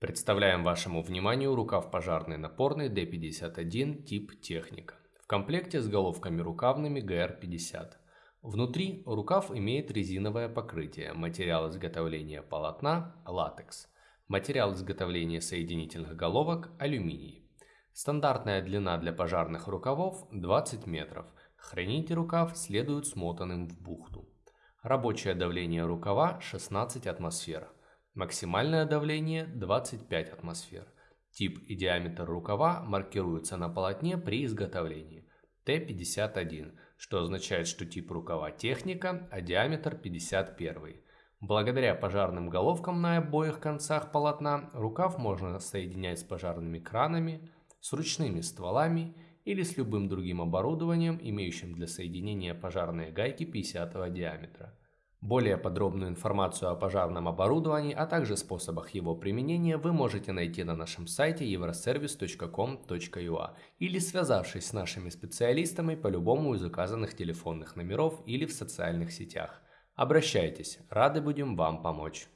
Представляем вашему вниманию рукав пожарный напорный D51 тип техника. В комплекте с головками рукавными GR50. Внутри рукав имеет резиновое покрытие, материал изготовления полотна – латекс, материал изготовления соединительных головок – алюминий. Стандартная длина для пожарных рукавов 20 метров. Храните рукав следует смотанным в бухту. Рабочее давление рукава 16 атмосфер. Максимальное давление 25 атмосфер. Тип и диаметр рукава маркируются на полотне при изготовлении. Т-51, что означает, что тип рукава техника, а диаметр 51. Благодаря пожарным головкам на обоих концах полотна рукав можно соединять с пожарными кранами, с ручными стволами или с любым другим оборудованием, имеющим для соединения пожарные гайки 50 диаметра. Более подробную информацию о пожарном оборудовании, а также способах его применения вы можете найти на нашем сайте euroservice.com.ua или связавшись с нашими специалистами по любому из указанных телефонных номеров или в социальных сетях. Обращайтесь, рады будем вам помочь.